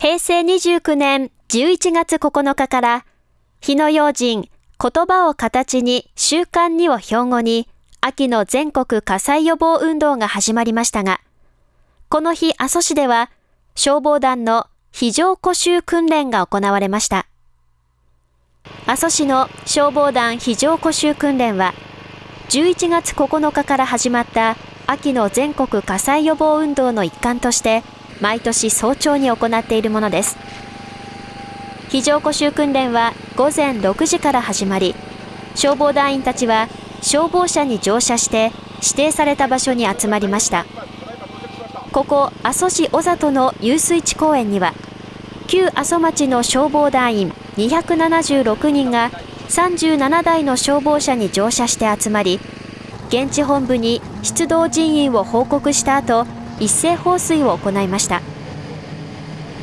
平成29年11月9日から、火の用心、言葉を形に、習慣にを標語に、秋の全国火災予防運動が始まりましたが、この日、阿蘇市では、消防団の非常呼吸訓練が行われました。阿蘇市の消防団非常呼吸訓練は、11月9日から始まった秋の全国火災予防運動の一環として、毎年早朝に行っているものです。非常呼吸訓練は午前6時から始まり、消防団員たちは消防車に乗車して指定された場所に集まりました。ここ阿蘇市小里の遊水地公園には、旧阿蘇町の消防団員276人が37台の消防車に乗車して集まり、現地本部に出動人員を報告した後、一斉放水を行いました。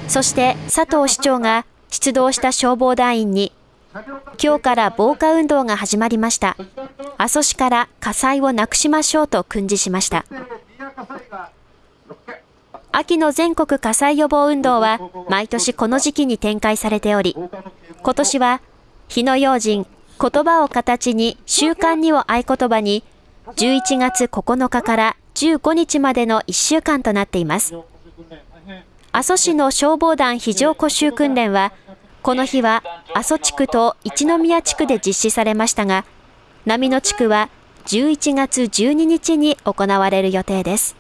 そして佐藤市長が出動した消防団員に、今日から防火運動が始まりました。阿蘇市から火災をなくしましょうと訓示しました。秋の全国火災予防運動は毎年この時期に展開されており、今年は火の用心、言葉を形に習慣にを合言葉に11月9日から15日までの1週間となっています。阿蘇市の消防団非常呼吸訓練は、この日は阿蘇地区と一宮地区で実施されましたが、波野地区は11月12日に行われる予定です。